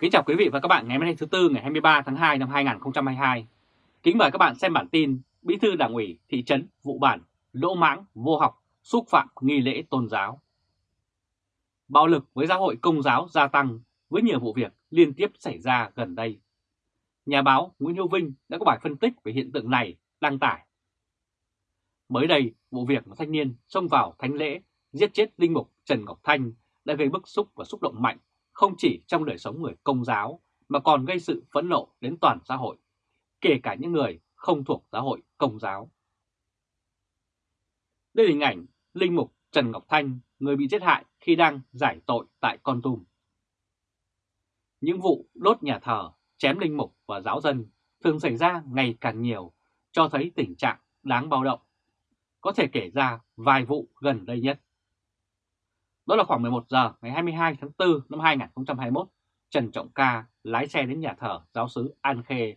Kính chào quý vị và các bạn ngày hôm nay thứ Tư ngày 23 tháng 2 năm 2022. Kính mời các bạn xem bản tin Bí thư Đảng ủy thị trấn Vụ Bản lỗ mãng vô học xúc phạm nghi lễ tôn giáo. Bạo lực với giáo hội công giáo gia tăng với nhiều vụ việc liên tiếp xảy ra gần đây. Nhà báo Nguyễn Hữu Vinh đã có bài phân tích về hiện tượng này đăng tải. Mới đây, vụ việc một thanh niên xông vào thánh lễ giết chết linh mục Trần Ngọc Thanh đã gây bức xúc và xúc động mạnh không chỉ trong đời sống người công giáo mà còn gây sự phẫn nộ đến toàn xã hội, kể cả những người không thuộc giáo hội công giáo. Đây là hình ảnh Linh Mục Trần Ngọc Thanh, người bị giết hại khi đang giải tội tại Con Tum. Những vụ đốt nhà thờ, chém linh mục và giáo dân thường xảy ra ngày càng nhiều, cho thấy tình trạng đáng báo động. Có thể kể ra vài vụ gần đây nhất. Đó là khoảng 11 giờ ngày 22 tháng 4 năm 2021, Trần Trọng Ca lái xe đến nhà thờ giáo sứ An Khê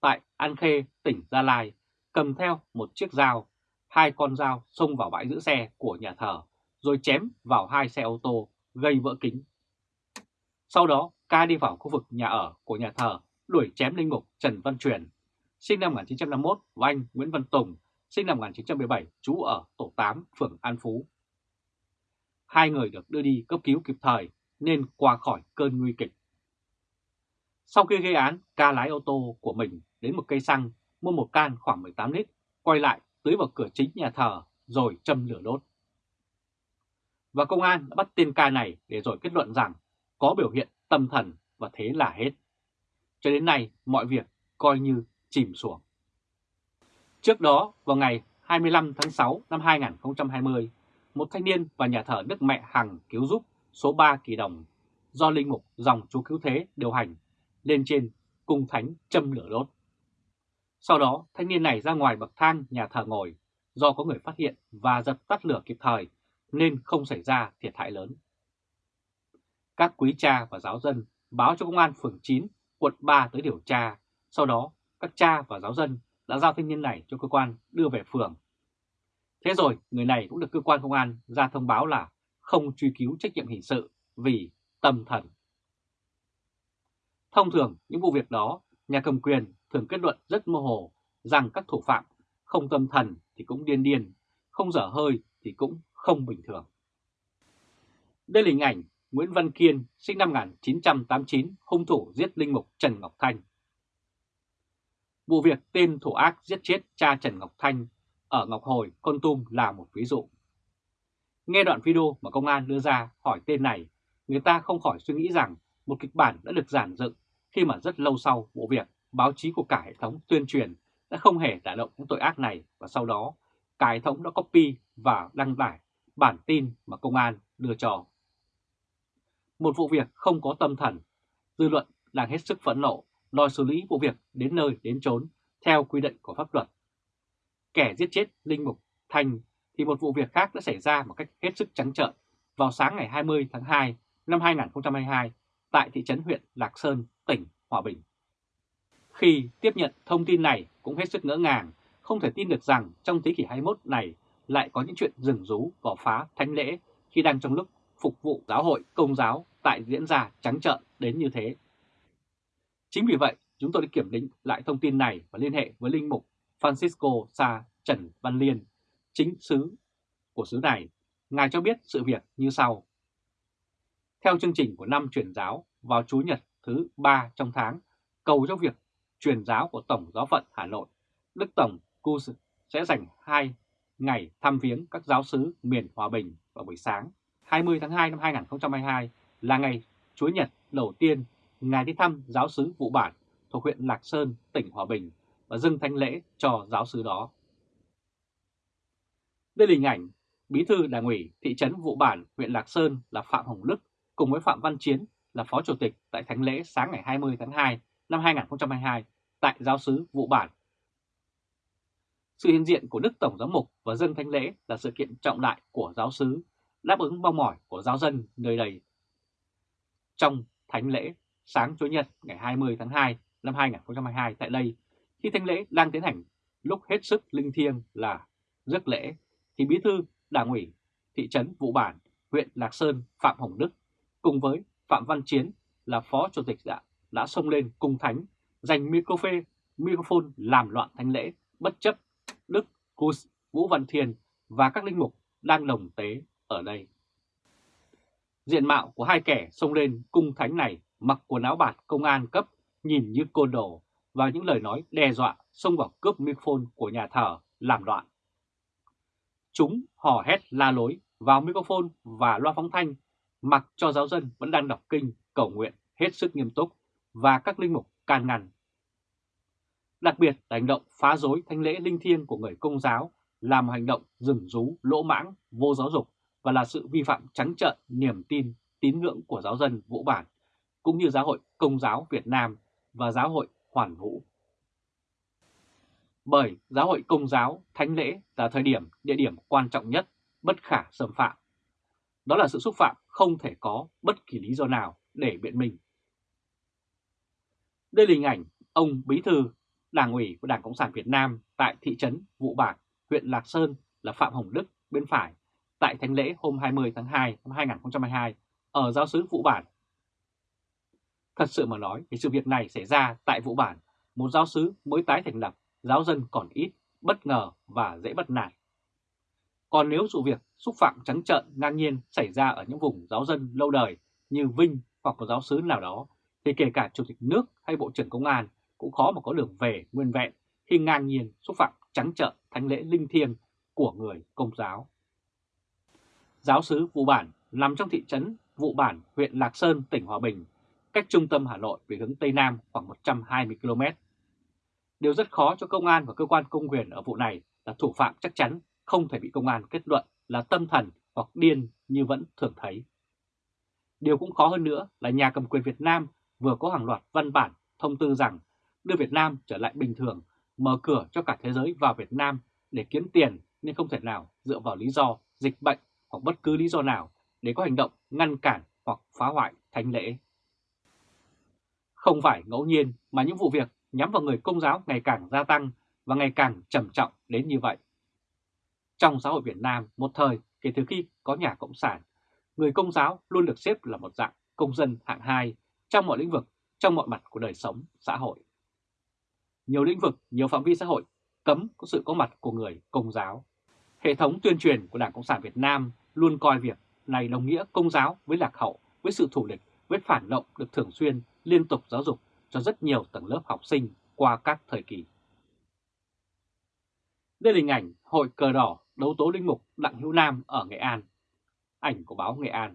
tại An Khê, tỉnh Gia Lai, cầm theo một chiếc dao, hai con dao xông vào bãi giữ xe của nhà thờ, rồi chém vào hai xe ô tô, gây vỡ kính. Sau đó, ca đi vào khu vực nhà ở của nhà thờ, đuổi chém linh mục Trần Văn Truyền, sinh năm 1951 và anh Nguyễn Văn Tùng, sinh năm 1917, trú ở tổ 8, phường An Phú. Hai người được đưa đi cấp cứu kịp thời nên qua khỏi cơn nguy kịch. Sau khi gây án, ca lái ô tô của mình đến một cây xăng, mua một can khoảng 18 lít, quay lại tưới vào cửa chính nhà thờ rồi châm lửa đốt. Và công an đã bắt tên ca này để rồi kết luận rằng có biểu hiện tâm thần và thế là hết. Cho đến nay, mọi việc coi như chìm xuống. Trước đó, vào ngày 25 tháng 6 năm 2020, một thanh niên và nhà thờ Đức Mẹ Hằng cứu giúp số 3 kỳ đồng do linh mục dòng chú cứu thế điều hành lên trên cung thánh châm lửa đốt. Sau đó, thanh niên này ra ngoài bậc thang nhà thờ ngồi do có người phát hiện và dập tắt lửa kịp thời nên không xảy ra thiệt hại lớn. Các quý cha và giáo dân báo cho công an phường 9, quận 3 tới điều tra. Sau đó, các cha và giáo dân đã giao thanh niên này cho cơ quan đưa về phường. Thế rồi, người này cũng được cơ quan công an ra thông báo là không truy cứu trách nhiệm hình sự vì tâm thần. Thông thường, những vụ việc đó, nhà cầm quyền thường kết luận rất mơ hồ rằng các thủ phạm không tâm thần thì cũng điên điên, không dở hơi thì cũng không bình thường. Đây là hình ảnh Nguyễn Văn Kiên, sinh năm 1989, hung thủ giết linh mục Trần Ngọc Thanh. Vụ việc tên thủ ác giết chết cha Trần Ngọc Thanh ở Ngọc Hồi, Con Tum là một ví dụ. Nghe đoạn video mà công an đưa ra hỏi tên này, người ta không khỏi suy nghĩ rằng một kịch bản đã được giản dựng khi mà rất lâu sau vụ việc báo chí của cả hệ thống tuyên truyền đã không hề đả động những tội ác này và sau đó cả hệ thống đã copy và đăng tải bản tin mà công an đưa cho. Một vụ việc không có tâm thần, dư luận đang hết sức phẫn nộ, đòi xử lý vụ việc đến nơi đến chốn theo quy định của pháp luật. Kẻ giết chết Linh Mục thành thì một vụ việc khác đã xảy ra một cách hết sức trắng trợn vào sáng ngày 20 tháng 2 năm 2022 tại thị trấn huyện Lạc Sơn, tỉnh Hòa Bình. Khi tiếp nhận thông tin này cũng hết sức ngỡ ngàng, không thể tin được rằng trong thế kỷ 21 này lại có những chuyện rừng rú vào phá thánh lễ khi đang trong lúc phục vụ giáo hội công giáo tại diễn ra trắng trợn đến như thế. Chính vì vậy, chúng tôi đã kiểm định lại thông tin này và liên hệ với Linh Mục Francisco Sa Trần Văn Liên, chính sứ của xứ này. Ngài cho biết sự việc như sau. Theo chương trình của năm truyền giáo vào Chủ nhật thứ ba trong tháng, cầu cho việc truyền giáo của Tổng giáo phận Hà Nội, Đức Tổng Cus sẽ dành 2 ngày thăm viếng các giáo sứ miền Hòa Bình vào buổi sáng 20 tháng 2 năm 2022 là ngày Chúa Nhật đầu tiên Ngài đi thăm giáo sứ Vụ Bản thuộc huyện Lạc Sơn, tỉnh Hòa Bình và dâng thánh lễ cho giáo sứ đó. Đây là hình ảnh Bí thư Đảng ủy thị trấn Vụ Bản, huyện Lạc Sơn là Phạm Hồng Đức cùng với Phạm Văn Chiến là Phó Chủ tịch tại thánh lễ sáng ngày 20 tháng 2 năm 2022 tại giáo sứ Vụ Bản. Sự hiện diện của Đức Tổng Giám mục và dân thánh lễ là sự kiện trọng đại của giáo sứ, đáp ứng mong mỏi của giáo dân nơi đây. Trong thánh lễ sáng Chủ nhật ngày 20 tháng 2 năm 2022 tại đây, khi thánh lễ đang tiến hành lúc hết sức linh thiêng là rước lễ, thì bí thư đảng ủy thị trấn Vụ Bản, huyện Lạc Sơn Phạm Hồng Đức cùng với Phạm Văn Chiến là phó chủ tịch đã, đã xông lên cung thánh, giành microphone, microphone làm loạn thánh lễ, bất chấp Đức, Cus, Vũ Văn Thiên và các linh mục đang đồng tế ở đây. Diện mạo của hai kẻ xông lên cung thánh này mặc quần áo bạt công an cấp nhìn như côn đồ và những lời nói đe dọa xông vào cướp microphone của nhà thờ làm loạn. Chúng hò hét la lối vào microphone và loa phóng thanh mặc cho giáo dân vẫn đang đọc kinh, cầu nguyện hết sức nghiêm túc và các linh mục can ngăn. Đặc biệt là hành động phá rối thánh lễ linh thiêng của người công giáo là một hành động rừng rú, lỗ mãng, vô giáo dục và là sự vi phạm trắng trợn niềm tin, tín ngưỡng của giáo dân Vũ Bản, cũng như Giáo hội Công giáo Việt Nam và Giáo hội Hoàn Vũ. Bởi Giáo hội Công giáo Thánh lễ là thời điểm, địa điểm quan trọng nhất, bất khả xâm phạm. Đó là sự xúc phạm không thể có bất kỳ lý do nào để biện minh. Đây là hình ảnh ông Bí Thư Đảng ủy của Đảng Cộng sản Việt Nam tại thị trấn Vụ Bạc, huyện Lạc Sơn là Phạm Hồng Đức bên phải tại thánh lễ hôm 20 tháng 2 năm 2022 ở giáo sứ Vũ Bản. Thật sự mà nói thì sự việc này xảy ra tại Vũ Bản, một giáo sứ mới tái thành lập, giáo dân còn ít, bất ngờ và dễ bắt nạt. Còn nếu sự việc xúc phạm trắng trợn ngang nhiên xảy ra ở những vùng giáo dân lâu đời như Vinh hoặc một giáo sứ nào đó, thì kể cả Chủ tịch nước hay Bộ trưởng Công an cũng khó mà có đường về nguyên vẹn khi ngang nhiên xúc phạm trắng trợn thánh lễ linh thiêng của người công giáo. Giáo sứ Vụ Bản nằm trong thị trấn Vụ Bản, huyện Lạc Sơn, tỉnh Hòa Bình, cách trung tâm Hà Nội về hướng Tây Nam khoảng 120 km. Điều rất khó cho công an và cơ quan công quyền ở vụ này là thủ phạm chắc chắn không thể bị công an kết luận là tâm thần hoặc điên như vẫn thường thấy. Điều cũng khó hơn nữa là nhà cầm quyền Việt Nam vừa có hàng loạt văn bản thông tư rằng đưa Việt Nam trở lại bình thường, mở cửa cho cả thế giới vào Việt Nam để kiếm tiền nên không thể nào dựa vào lý do dịch bệnh hoặc bất cứ lý do nào để có hành động ngăn cản hoặc phá hoại thánh lễ. Không phải ngẫu nhiên mà những vụ việc nhắm vào người công giáo ngày càng gia tăng và ngày càng trầm trọng đến như vậy. Trong xã hội Việt Nam, một thời kể từ khi có nhà Cộng sản, người công giáo luôn được xếp là một dạng công dân hạng 2 trong mọi lĩnh vực, trong mọi mặt của đời sống xã hội. Nhiều lĩnh vực, nhiều phạm vi xã hội cấm có sự có mặt của người công giáo. Hệ thống tuyên truyền của Đảng Cộng sản Việt Nam luôn coi việc này đồng nghĩa công giáo với lạc hậu, với sự thủ địch, với phản động được thường xuyên, liên tục giáo dục cho rất nhiều tầng lớp học sinh qua các thời kỳ. Đây là hình ảnh Hội Cờ Đỏ đấu tố linh mục Đặng Hữu Nam ở Nghệ An. Ảnh của báo Nghệ An.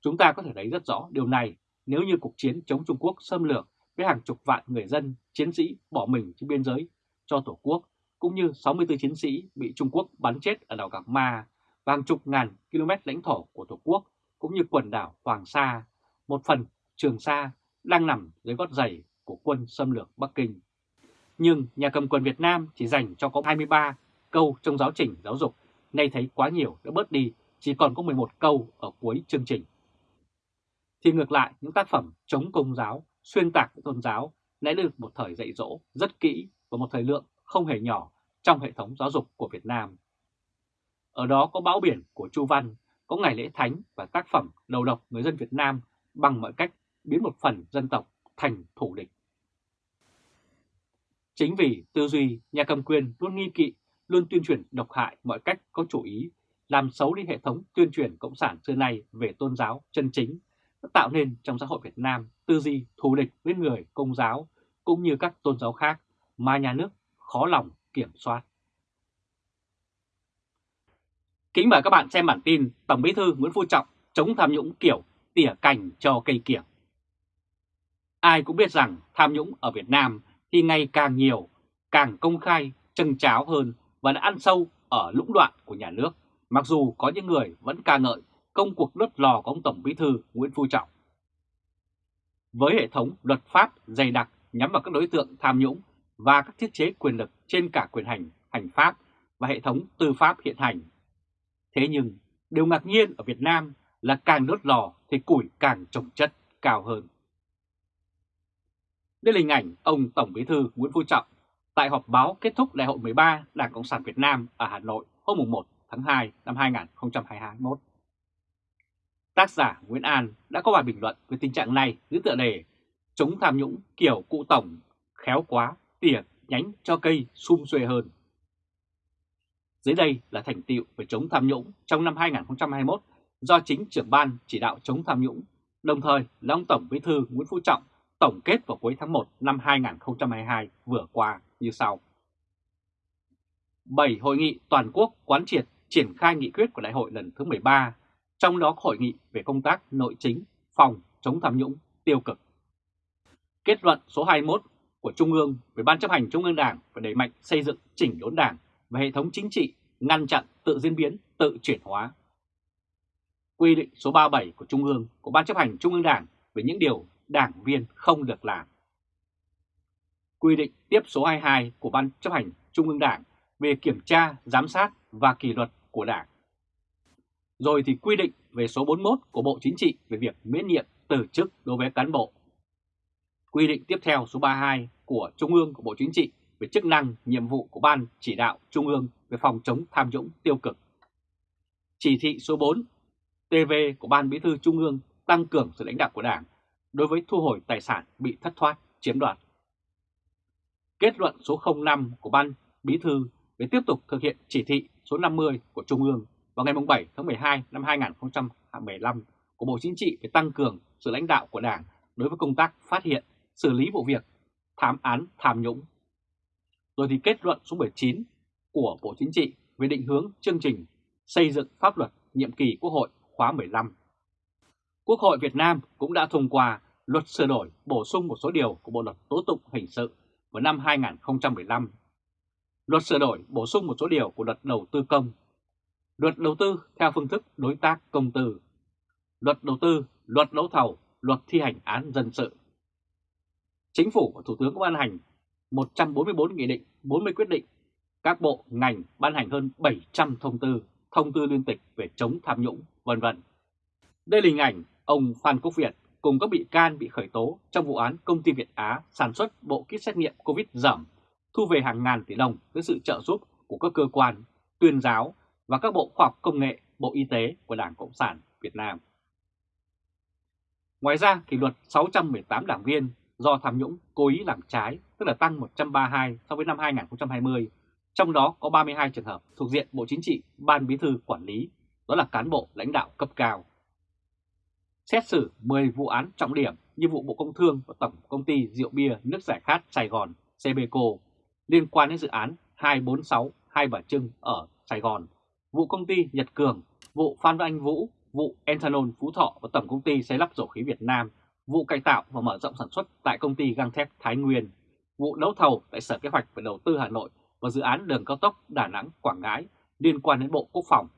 Chúng ta có thể thấy rất rõ điều này nếu như cuộc chiến chống Trung Quốc xâm lược với hàng chục vạn người dân, chiến sĩ bỏ mình trên biên giới cho Tổ quốc, cũng như 64 chiến sĩ bị Trung Quốc bắn chết ở đảo Gạc Ma và hàng chục ngàn km lãnh thổ của Tổ quốc, cũng như quần đảo Hoàng Sa, một phần Trường Sa đang nằm dưới gót giày của quân xâm lược Bắc Kinh. Nhưng nhà cầm quyền Việt Nam chỉ dành cho có 23 câu trong giáo trình giáo dục, nay thấy quá nhiều đã bớt đi, chỉ còn có 11 câu ở cuối chương trình. Thì ngược lại, những tác phẩm chống công giáo, xuyên tạc tôn giáo đã được một thời dạy dỗ rất kỹ và một thời lượng không hề nhỏ trong hệ thống giáo dục của Việt Nam. Ở đó có bão biển của Chu Văn, có ngày lễ thánh và tác phẩm đầu độc người dân Việt Nam bằng mọi cách biến một phần dân tộc thành thủ địch. Chính vì tư duy nhà cầm quyền luôn nghi kỵ, luôn tuyên truyền độc hại mọi cách có chủ ý, làm xấu đi hệ thống tuyên truyền cộng sản xưa nay về tôn giáo chân chính, đã tạo nên trong xã hội Việt Nam tư duy thù địch với người công giáo cũng như các tôn giáo khác mà nhà nước khó lòng kiểm soát. Kính mời các bạn xem bản tin Tổng Bí thư Nguyễn Phú Trọng chống tham nhũng kiểu tỉa cành cho cây kiểng. Ai cũng biết rằng tham nhũng ở Việt Nam thì ngày càng nhiều, càng công khai, trân cháo hơn và đã ăn sâu ở lũng đoạn của nhà nước, mặc dù có những người vẫn ca ngợi công cuộc đốt lò của ông Tổng Bí thư Nguyễn Phú Trọng. Với hệ thống luật pháp dày đặc nhắm vào các đối tượng tham nhũng và các thiết chế quyền lực trên cả quyền hành, hành pháp và hệ thống tư pháp hiện hành. Thế nhưng, điều ngạc nhiên ở Việt Nam là càng đốt lò thì củi càng trồng chất cao hơn. Đây là hình ảnh ông Tổng Bí thư Nguyễn Phú Trọng tại họp báo kết thúc Đại hội 13 Đảng Cộng sản Việt Nam ở Hà Nội hôm 1 tháng 2 năm 2021. Tác giả Nguyễn An đã có bài bình luận về tình trạng này dưới tựa đề Chống tham nhũng kiểu cụ tổng, khéo quá, tỉa nhánh cho cây sum xuê hơn. Dưới đây là thành tiệu về chống tham nhũng trong năm 2021 do chính trưởng ban chỉ đạo chống tham nhũng, đồng thời là ông Tổng Bí thư Nguyễn Phú Trọng tổng kết vào cuối tháng 1 năm 2022 vừa qua như sau. 7 hội nghị toàn quốc quán triệt triển khai nghị quyết của đại hội lần thứ 13, trong đó hội nghị về công tác nội chính, phòng, chống tham nhũng, tiêu cực. Kết luận số 21 của Trung ương về Ban chấp hành Trung ương Đảng và đẩy mạnh xây dựng chỉnh đốn Đảng và hệ thống chính trị, ngăn chặn tự diễn biến, tự chuyển hóa. Quy định số 37 của Trung ương của Ban chấp hành Trung ương Đảng về những điều đảng viên không được làm. Quy định tiếp số 22 của Ban chấp hành Trung ương Đảng về kiểm tra, giám sát và kỷ luật của Đảng. Rồi thì quy định về số 41 của Bộ Chính trị về việc miễn nhiệm từ chức đối với cán bộ. Quy định tiếp theo số 32 của Trung ương của Bộ Chính trị về chức năng, nhiệm vụ của Ban chỉ đạo Trung ương về phòng chống tham nhũng tiêu cực. Chỉ thị số 4 TV của Ban Bí thư Trung ương tăng cường sự lãnh đạo của Đảng đối với thu hồi tài sản bị thất thoát, chiếm đoạt. Kết luận số 05 của Ban Bí thư về tiếp tục thực hiện chỉ thị số 50 của Trung ương vào ngày 7 tháng 12 năm 2015 của Bộ Chính trị về tăng cường sự lãnh đạo của Đảng đối với công tác phát hiện, xử lý vụ việc, thám án tham nhũng. Rồi thì kết luận số 19 của Bộ Chính trị về định hướng chương trình xây dựng pháp luật nhiệm kỳ Quốc hội khóa 15. Quốc hội Việt Nam cũng đã thông qua luật sửa đổi bổ sung một số điều của Bộ luật tố tụng hình sự vào năm 2015 Luật sửa đổi bổ sung một số điều của luật đầu tư công. Luật đầu tư theo phương thức đối tác công tư. Luật đầu tư, luật đấu thầu, luật thi hành án dân sự. Chính phủ và Thủ tướng ban hành 144 nghị định, 40 quyết định. Các bộ, ngành ban hành hơn 700 thông tư, thông tư liên tịch về chống tham nhũng, vân vân. Đây là hình ảnh ông Phan Quốc Việt cùng các bị can bị khởi tố trong vụ án công ty Việt Á sản xuất bộ kit xét nghiệm COVID giảm, thu về hàng ngàn tỷ đồng với sự trợ giúp của các cơ quan, tuyên giáo và các bộ khoa học công nghệ, bộ y tế của Đảng Cộng sản Việt Nam. Ngoài ra, kỷ luật 618 đảng viên do tham nhũng cố ý làm trái, tức là tăng 132 so với năm 2020, trong đó có 32 trường hợp thuộc diện Bộ Chính trị, Ban Bí thư quản lý, đó là cán bộ lãnh đạo cấp cao. Xét xử 10 vụ án trọng điểm như vụ Bộ Công Thương và Tổng Công ty Rượu Bia Nước Giải Khát Sài Gòn, CBCO liên quan đến dự án 246 Hai Bà Trưng ở Sài Gòn, vụ công ty Nhật Cường, vụ Phan Văn Anh Vũ, vụ Ethanol Phú Thọ và Tổng Công ty Xây lắp Dầu khí Việt Nam, vụ cải tạo và mở rộng sản xuất tại công ty găng thép Thái Nguyên, vụ đấu thầu tại Sở Kế hoạch và Đầu tư Hà Nội và dự án đường cao tốc Đà Nẵng Quảng Ngãi liên quan đến Bộ Quốc phòng,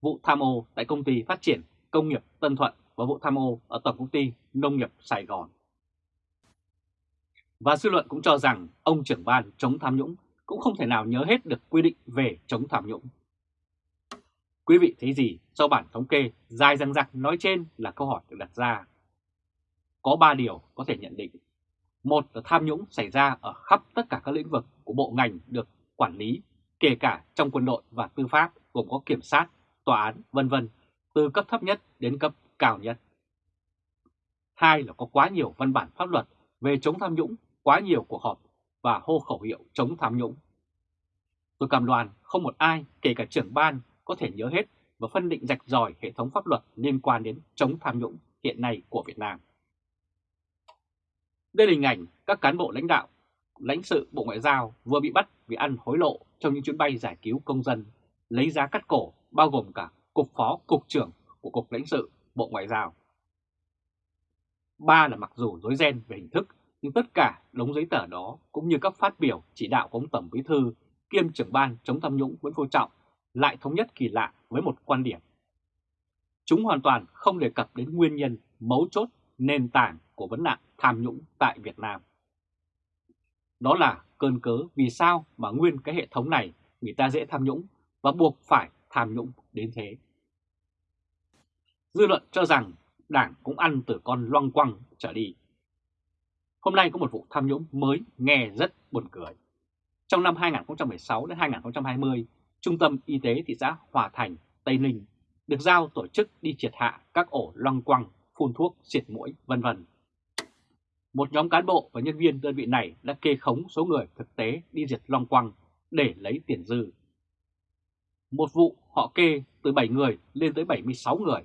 vụ tham ô tại công ty phát triển công nghiệp Tân Thuận và vụ tham ô ở Tổng Công ty Nông nghiệp Sài Gòn. Và dư luận cũng cho rằng ông trưởng ban chống tham nhũng cũng không thể nào nhớ hết được quy định về chống tham nhũng. Quý vị thấy gì sau bản thống kê dài răng rặc nói trên là câu hỏi được đặt ra. Có 3 điều có thể nhận định. Một là tham nhũng xảy ra ở khắp tất cả các lĩnh vực của bộ ngành được quản lý, kể cả trong quân đội và tư pháp gồm có kiểm sát, tòa án, vân vân, từ cấp thấp nhất đến cấp cao nhất. Hai là có quá nhiều văn bản pháp luật về chống tham nhũng quá nhiều cuộc họp và hô khẩu hiệu chống tham nhũng. Tôi cảm đoàn không một ai, kể cả trưởng ban, có thể nhớ hết và phân định rạch ròi hệ thống pháp luật liên quan đến chống tham nhũng hiện nay của Việt Nam. Đây là hình ảnh các cán bộ lãnh đạo, lãnh sự Bộ Ngoại giao vừa bị bắt vì ăn hối lộ trong những chuyến bay giải cứu công dân, lấy giá cắt cổ bao gồm cả Cục Phó Cục trưởng của Cục lãnh sự Bộ Ngoại giao. Ba là mặc dù dối ren về hình thức nhưng tất cả đống giấy tờ đó cũng như các phát biểu chỉ đạo của ông Tổng Bí Thư kiêm trưởng ban chống tham nhũng Nguyễn Phú Trọng lại thống nhất kỳ lạ với một quan điểm. Chúng hoàn toàn không đề cập đến nguyên nhân mấu chốt nền tảng của vấn nạn tham nhũng tại Việt Nam. Đó là cơn cớ vì sao mà nguyên cái hệ thống này người ta dễ tham nhũng và buộc phải tham nhũng đến thế. Dư luận cho rằng Đảng cũng ăn từ con loang quăng trở đi. Hôm nay có một vụ tham nhũng mới nghe rất buồn cười. Trong năm 2016 đến 2020, Trung tâm Y tế thị xã Hòa Thành, Tây Ninh được giao tổ chức đi triệt hạ các ổ loang quăng, phun thuốc, diệt mũi, vân vân. Một nhóm cán bộ và nhân viên đơn vị này đã kê khống số người thực tế đi diệt long quăng để lấy tiền dư. Một vụ họ kê từ 7 người lên tới 76 người.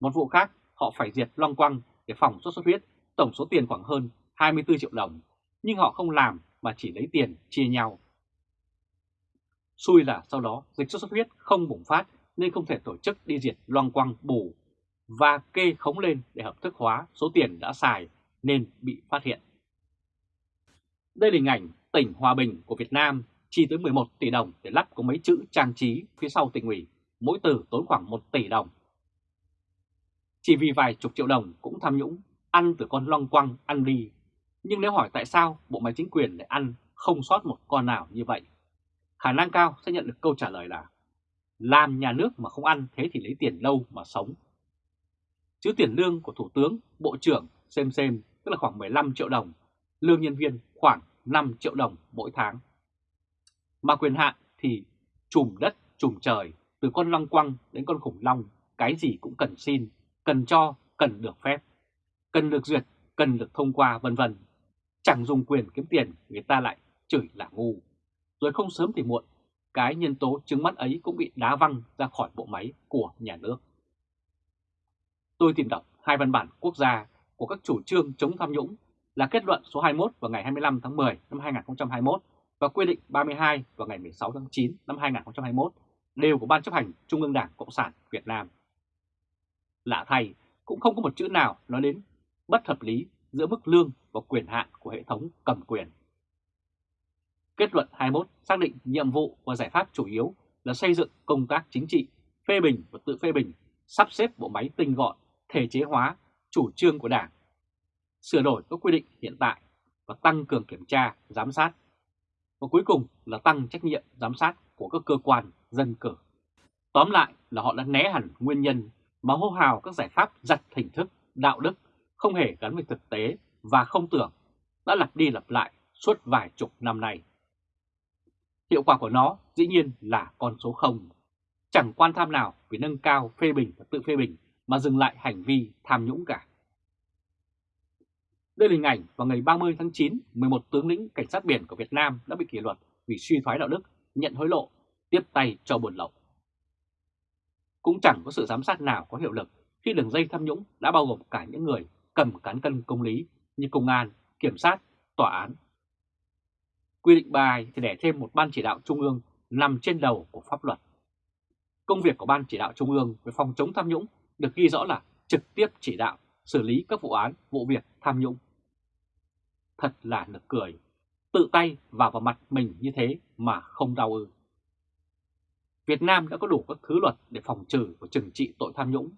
Một vụ khác họ phải diệt long quăng để phòng sốt xuất huyết, tổng số tiền khoảng hơn 24 triệu đồng, nhưng họ không làm mà chỉ lấy tiền chia nhau. Xui là sau đó dịch sốt xuất huyết không bùng phát nên không thể tổ chức đi diệt loang quăng bù và kê khống lên để hợp thức hóa số tiền đã xài nên bị phát hiện. Đây là hình ảnh tỉnh Hòa Bình của Việt Nam chi tới 11 tỷ đồng để lắp có mấy chữ trang trí phía sau tỉnh ủy, mỗi từ tốn khoảng 1 tỷ đồng. Chỉ vì vài chục triệu đồng cũng tham nhũng, ăn từ con long quăng ăn đi. Nhưng nếu hỏi tại sao bộ máy chính quyền lại ăn không sót một con nào như vậy, khả năng cao sẽ nhận được câu trả lời là làm nhà nước mà không ăn thế thì lấy tiền lâu mà sống. Chứ tiền lương của Thủ tướng, Bộ trưởng xem xem tức là khoảng 15 triệu đồng, lương nhân viên khoảng 5 triệu đồng mỗi tháng. Mà quyền hạn thì trùm đất, trùm trời, từ con long quăng đến con khủng long, cái gì cũng cần xin, cần cho, cần được phép, cần được duyệt, cần được thông qua vân vân. Chẳng dùng quyền kiếm tiền, người ta lại chửi là ngu. Rồi không sớm thì muộn, cái nhân tố chứng mắt ấy cũng bị đá văng ra khỏi bộ máy của nhà nước. Tôi tìm đọc hai văn bản quốc gia của các chủ trương chống tham nhũng là kết luận số 21 vào ngày 25 tháng 10 năm 2021 và quy định 32 vào ngày 16 tháng 9 năm 2021 đều của Ban chấp hành Trung ương Đảng Cộng sản Việt Nam. Lạ thay, cũng không có một chữ nào nói đến bất hợp lý giữa mức lương và quyền hạn của hệ thống cầm quyền. Kết luận 21 xác định nhiệm vụ và giải pháp chủ yếu là xây dựng công tác chính trị, phê bình và tự phê bình, sắp xếp bộ máy tinh gọn, thể chế hóa chủ trương của Đảng, sửa đổi các quy định hiện tại và tăng cường kiểm tra, giám sát. Và cuối cùng là tăng trách nhiệm giám sát của các cơ quan dân cử. Tóm lại là họ đã né hẳn nguyên nhân mà hô hào các giải pháp giặt hình thức, đạo đức, không hề gắn với thực tế và không tưởng, đã lặp đi lặp lại suốt vài chục năm nay. Hiệu quả của nó dĩ nhiên là con số 0. Chẳng quan tham nào vì nâng cao phê bình và tự phê bình mà dừng lại hành vi tham nhũng cả. Đây là hình ảnh vào ngày 30 tháng 9, 11 tướng lĩnh cảnh sát biển của Việt Nam đã bị kỷ luật vì suy thoái đạo đức, nhận hối lộ, tiếp tay cho buồn lậu. Cũng chẳng có sự giám sát nào có hiệu lực khi đường dây tham nhũng đã bao gồm cả những người cầm cán cân công lý như công an, kiểm sát, tòa án. Quy định bài thì để thêm một ban chỉ đạo trung ương nằm trên đầu của pháp luật. Công việc của ban chỉ đạo trung ương về phòng chống tham nhũng được ghi rõ là trực tiếp chỉ đạo xử lý các vụ án, vụ việc tham nhũng. Thật là nực cười, tự tay vào vào mặt mình như thế mà không đau ư. Việt Nam đã có đủ các thứ luật để phòng trừ và trừng trị tội tham nhũng.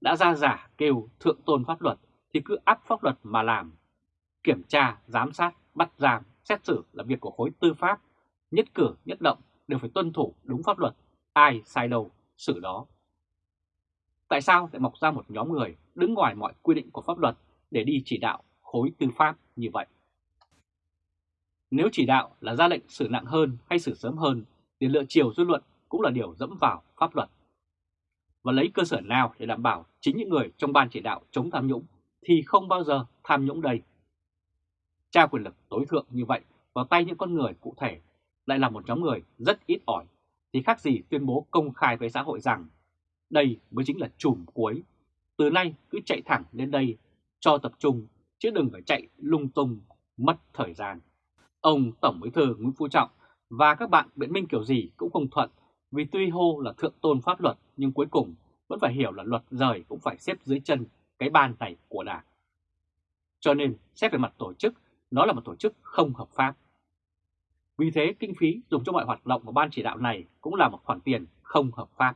Đã ra giả kêu thượng tôn pháp luật thì cứ áp pháp luật mà làm. Kiểm tra, giám sát, bắt giam, xét xử là việc của khối tư pháp. Nhất cử, nhất động đều phải tuân thủ đúng pháp luật. Ai sai đâu, xử đó. Tại sao lại mọc ra một nhóm người đứng ngoài mọi quy định của pháp luật để đi chỉ đạo khối tư pháp như vậy? Nếu chỉ đạo là ra lệnh xử nặng hơn hay xử sớm hơn, thì lựa chiều dư luận cũng là điều dẫm vào pháp luật. Và lấy cơ sở nào để đảm bảo chính những người trong ban chỉ đạo chống tham nhũng thì không bao giờ tham nhũng đây. Trao quyền lực tối thượng như vậy, vào tay những con người cụ thể, lại là một nhóm người rất ít ỏi, thì khác gì tuyên bố công khai với xã hội rằng đây mới chính là chùm cuối. Từ nay cứ chạy thẳng lên đây cho tập trung chứ đừng phải chạy lung tung, mất thời gian. Ông Tổng Bí thư Nguyễn Phú Trọng và các bạn biện minh kiểu gì cũng không thuận vì tuy hô là thượng tôn pháp luật nhưng cuối cùng vẫn phải hiểu là luật rời cũng phải xếp dưới chân cái ban này của Đảng. Cho nên xét về mặt tổ chức, nó là một tổ chức không hợp pháp. Vì thế kinh phí dùng cho mọi hoạt động của ban chỉ đạo này cũng là một khoản tiền không hợp pháp.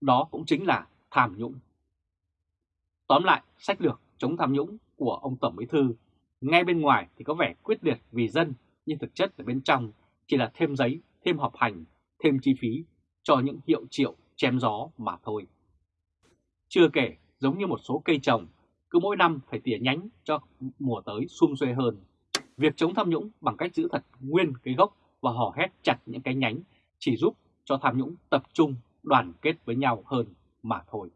Đó cũng chính là tham nhũng. Tóm lại, sách lược chống tham nhũng của ông Tổng Bí Thư ngay bên ngoài thì có vẻ quyết liệt vì dân, nhưng thực chất ở bên trong chỉ là thêm giấy, thêm họp hành, thêm chi phí cho những hiệu triệu chém gió mà thôi. Chưa kể, giống như một số cây trồng, cứ mỗi năm phải tỉa nhánh cho mùa tới sum xuê hơn. Việc chống tham nhũng bằng cách giữ thật nguyên cái gốc và hò hét chặt những cái nhánh chỉ giúp cho tham nhũng tập trung đoàn kết với nhau hơn mà thôi.